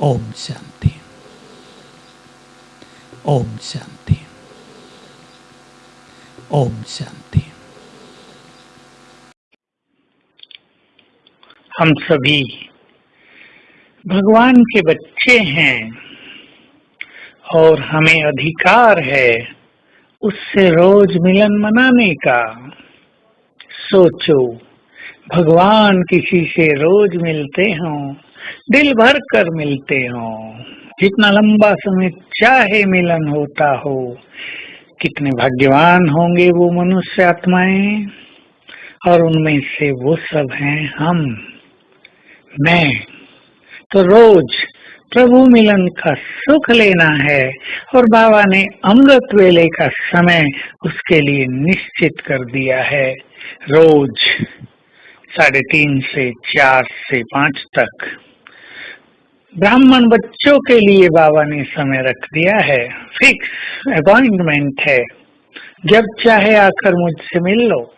ओम शांति ओम शांति ओम शांति हम सभी भगवान के बच्चे हैं और हमें अधिकार है उससे रोज मिलन मनाने का। सोचो। भगवान किसी से रोज मिलते हों, दिल भर कर मिलते हों। जितना लंबा समय चाहे मिलन होता हो, कितने भाग्यवान होंगे वो मनुष्य आत्माएँ। और उनमें से वो सब हैं हम। मैं तो रोज प्रभु मिलन का सुख लेना है और बाबा ने अमृत वेले का समय उसके लिए निश्चित कर दिया है। रोज साढ़े तीन से चार से पाँच तक। ब्राह्मण बच्चों के लिए बाबा ने समय रख दिया है। फिक्स अपॉइंटमेंट है। जब चाहे आकर मुझसे मिल लो।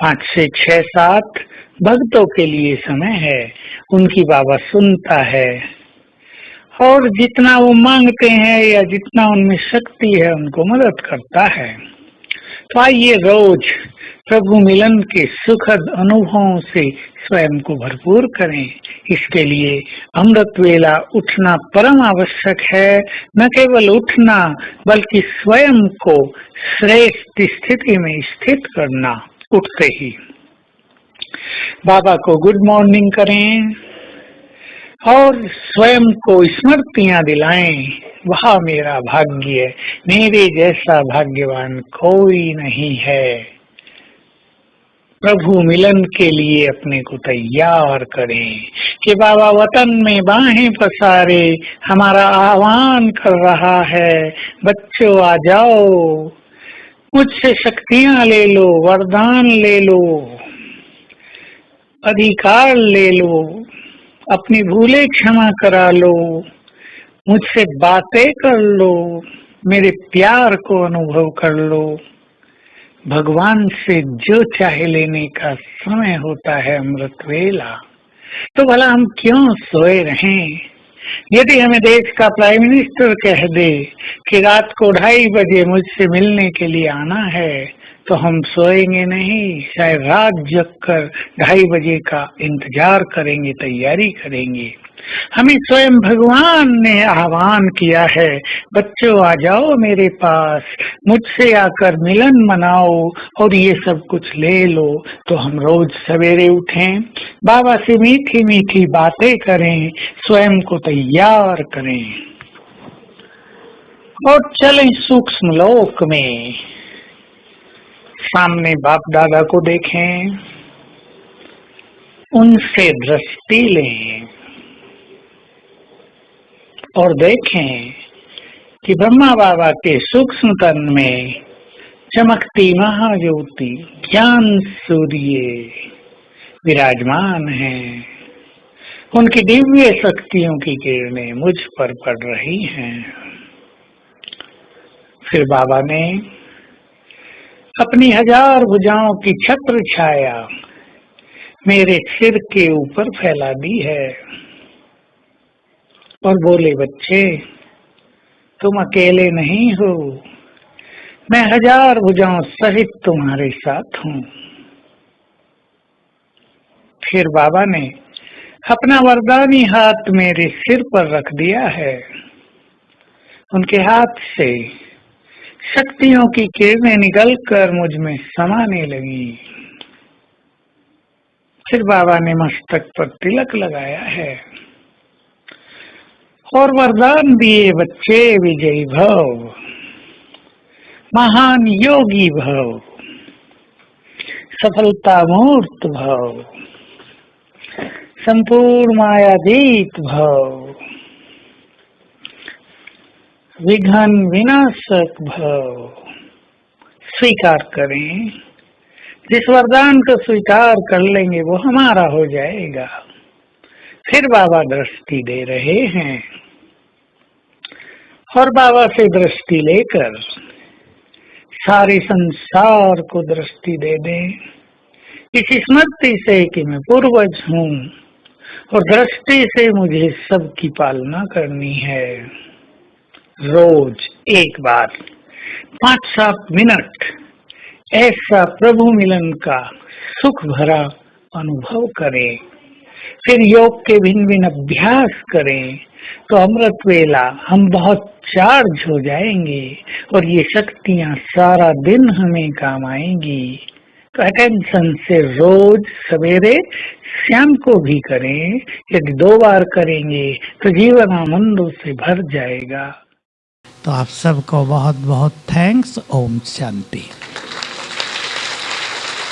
पाँच से छह सात भक्तों के लिए समय है। उनकी बाबा सुनता है। और जितना वो मांगते हैं या जितना उनमें शक्ति है, उनको मदद करता है। तो आइए रोज प्रभु मिलन के सुखद अनुभवों से स्वयं को भरपूर करें। इसके लिए अमृत वेला उठना परम आवश्यक है। न केवल उठना, बल्कि स्वयं को श्रेष्ठ स्थिति में स्थित करना। उठते ही। बाबा को गुड मॉर्निंग करें और स्वयं को स्मृतियाँ दिलाएँ। वह मेरा भाग्य, मेरे जैसा भाग्यवान कोई नहीं है। प्रभु मिलन के लिए अपने को तैयार करें। कि बाबा वतन में बाहें पसारे, हमारा आह्वान कर रहा है, बच्चों आ जाओ, मुझसे शक्तियाँ ले लो, वरदान ले लो, अधिकार ले लो, अपनी भूले क्षमा करा लो, मुझसे बातें कर लो, मेरे प्यार को अनुभव कर लो। भगवान से जो चाहे लेने का समय होता है अमृत वेला तो भला हम क्यों सोए रहें? यदि हमें देश का प्राइम मिनिस्टर कह दे कि रात को ढाई बजे मुझसे मिलने के लिए आना है तो हम सोएँगे नहीं। शायद रात जग कर ढाई बजे का इंतज़ार करेंगे, तैयारी करेंगे। हमें स्वयं भगवान ने आह्वान किया है। बच्चों, आ जाओ मेरे पास। मुझसे आकर मिलन मनाओ और ये सब कुछ ले लो। तो हम रोज सवेरे उठें, बाबा से मीठी मीठी बातें करें, स्वयं को तैयार करें। और चलें सूक्ष्म लोक में। सामने बाप दादा को देखें, उनसे दृष्टि लें। और देखें कि ब्रह्मा बाबा के सूक्ष्म तन में चमकती महाज्योति ज्ञान सूर्य विराजमान है। उनकी दिव्य शक्तियों की किरणें मुझ पर पड़ रही हैं। फिर बाबा ने अपनी हज़ार भुजाओं की छत्र छाया मेरे सिर के ऊपर फैला दी है। और बोले, बच्चे, तुम अकेले नहीं हो। मैं हज़ार भुजाओं सहित तुम्हारे साथ हूँ। फिर बाबा ने अपना वरदानी हाथ मेरे सिर पर रख दिया है। उनके हाथ से शक्तियों की किरणें निकलकर मुझमें समाने लगी। फिर बाबा ने मस्तक पर तिलक लगाया है। और वरदान दिए बच्चे विजयी भव। महान योगी भव। सफलता मूर्त भव। संपूर्ण मायादीत भव। विघन विनाशक भव। स्वीकार करें। जिस वरदान को स्वीकार कर लेंगे, वो हमारा हो जाएगा। फिर बाबा दृष्टि दे रहे हैं। और बाबा से दृष्टि लेकर सारे संसार को दृष्टि दे दें। इस स्मृति से कि मैं पूर्वज हूँ और दृष्टि से मुझे सबकी पालना करनी है। रोज एक बार, पाँच सात मिनट, ऐसा प्रभु मिलन का सुख भरा अनुभव करें। फिर योग के भिन्न भिन्न अभ्यास करें तो अमृत वेला, हम बहुत चार्ज हो जाएँगे और ये शक्तियाँ सारा दिन हमें काम आएँगी। तो अटेंशन से रोज सवेरे शाम को भी करें, यदि दो बार करेंगे तो जीवन आनंदों से भर जाएगा। तो आप सबको बहुत बहुत थैंक्स ओम शांति।